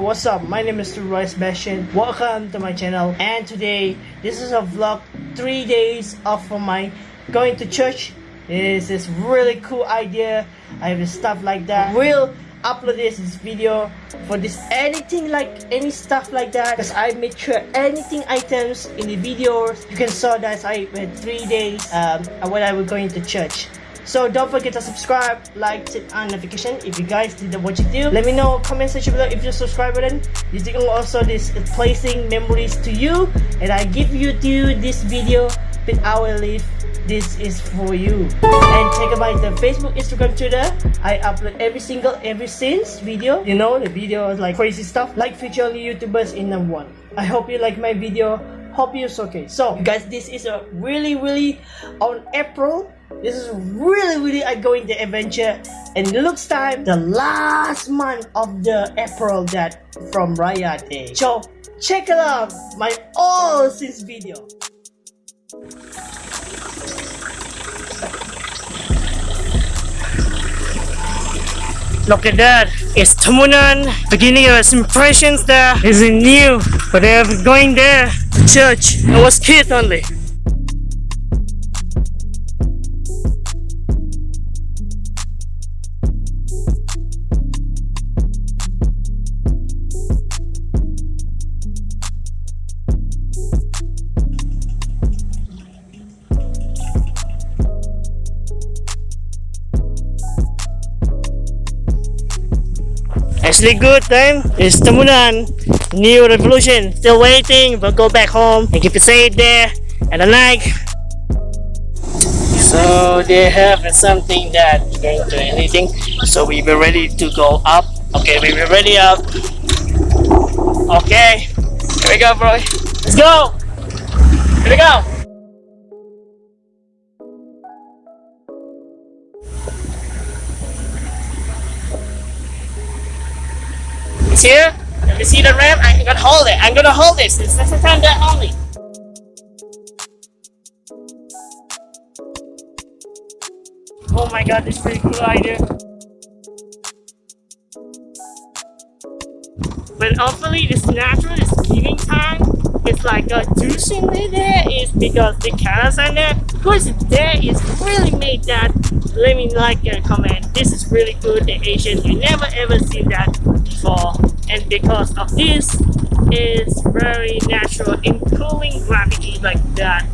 what's up? My name is Royce Bashan. Welcome to my channel. And today, this is a vlog. Three days off from my going to church. This is really cool idea. I have stuff like that. We'll upload this, this video for this anything like any stuff like that because I make sure anything items in the videos you can saw that I went three days um, when I was going to church. So don't forget to subscribe, like, set on notification if you guys did what you do. Let me know comment section below if you subscribe button. You think also this placing memories to you. And I give you to this video but I will leave this is for you. And check out the facebook instagram twitter. I upload every single every since video. You know the videos like crazy stuff. Like future youtubers in number one. I hope you like my video. Hope you're okay. So guys this is a really really on april this is really really going the adventure and it looks time the last month of the April that from Raya Day. So check it out my all since video. Look at that. It's Tambunan. Beginning of impressions there a new. But they're going there. Church. I was kid only. Actually good time. It's Tambunan. New revolution. Still waiting, but go back home and keep it safe there. And the night. So they have something that going to anything. So we were ready to go up. Okay, we were ready up. Okay. Here we go, bro. Let's go. Here we go. Here. Let me see the ramp. I'm gonna hold it. I'm gonna hold this. This is the time that only. Oh my god, this is pretty cool idea. But hopefully this natural is giving time. It's like a douching there is because the cameras are there. Of course there is really made that. Let me like and comment. This is really good. The Asian, you never ever seen that before and because of this is very natural in cooling gravity like that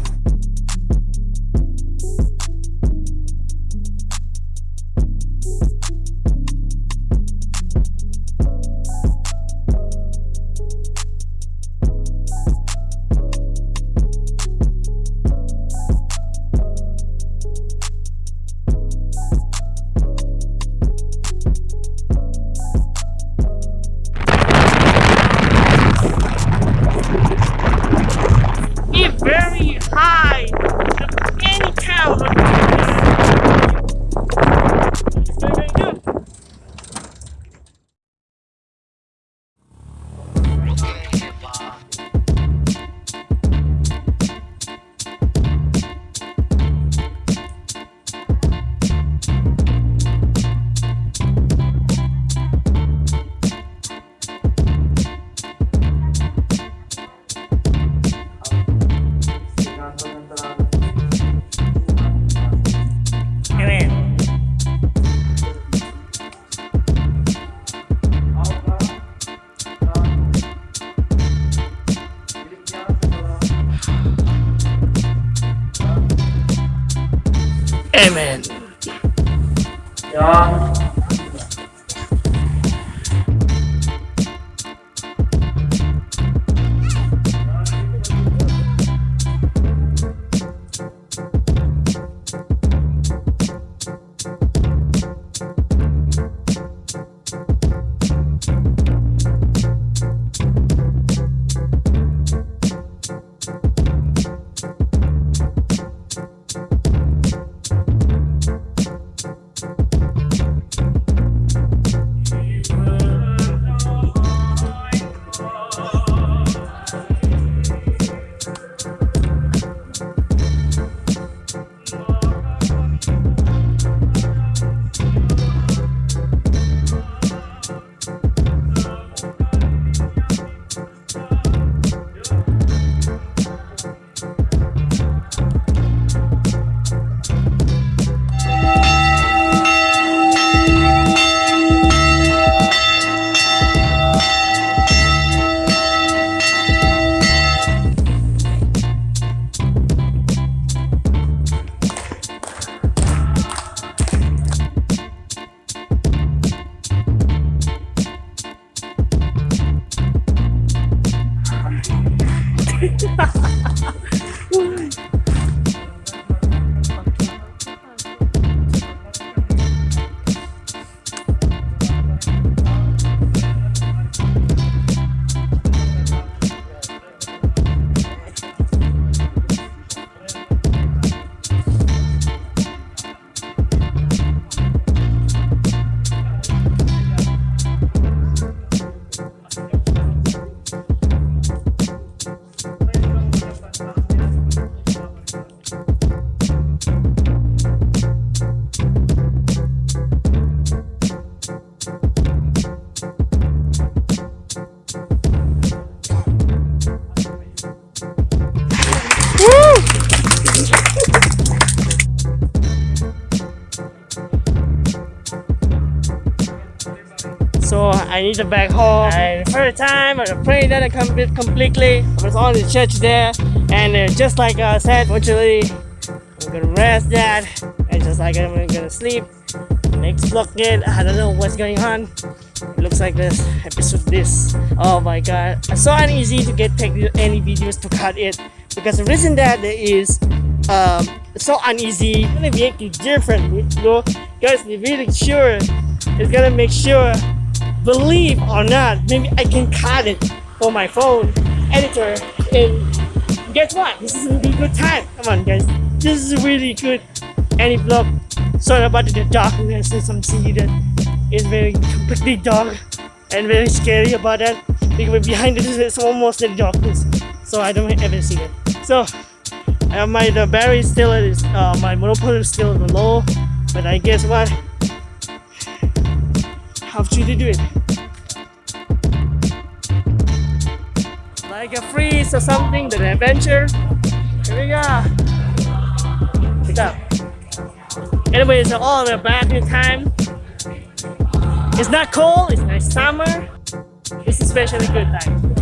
so I need to back home. And first time, I prayed that I complete completely. I was on the church there, and uh, just like I said, fortunately, I'm gonna rest that, and just like I'm gonna sleep. Next vlog again, I don't know what's going on. It looks like this episode this. Oh my god, it's so uneasy to get take any videos to cut it because the reason that there is um, so uneasy. It's gonna make it different, you know, guys. Really sure it's gonna make sure, believe or not, maybe I can cut it for my phone editor. And guess what? This is a really good time. Come on, guys. This is really good. Any vlog. Sorry about the darkness and some see that is very completely dark and very scary about that because behind this is almost the darkness so I don't ever see it so uh, my the battery still is uh, my monopoly is still low but I guess what have to do it. Like a freeze or something the adventure. Here we go. Pick up. Anyway it's all the back in time. It's not cold it's nice summer. It's especially good time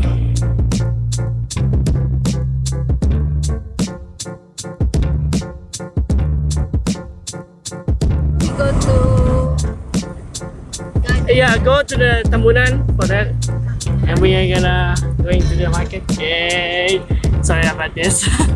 yeah, go to the Tambunan for that. And we are gonna going to the market. Yay! Sorry about this.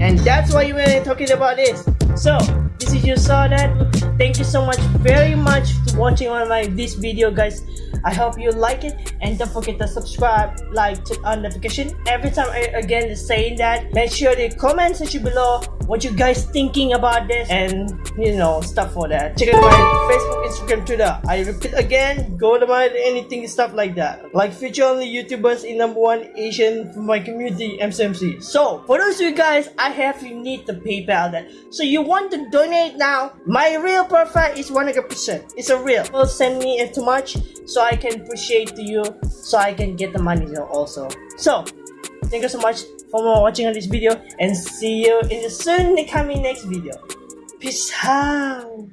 and that's why we're talking about this. So, this is you saw that thank you so much very much watching on my this video guys. I hope you like it. And don't forget to subscribe, like, turn on notification. Every time I again saying that, make sure the comment section below what you guys thinking about this and you know stuff for that. Check out my Facebook, Instagram, Twitter. I repeat again, go to my anything stuff like that. Like feature only YouTubers in number one Asian for my community MCMC. So for those of you guys, I have you need the PayPal that. So you want to donate now? My real profile is 100%. It's a real. Will send me too much so I can appreciate to you so I can get the money also. So, thank you so much for more watching on this video and see you in the soon coming next video. Peace out.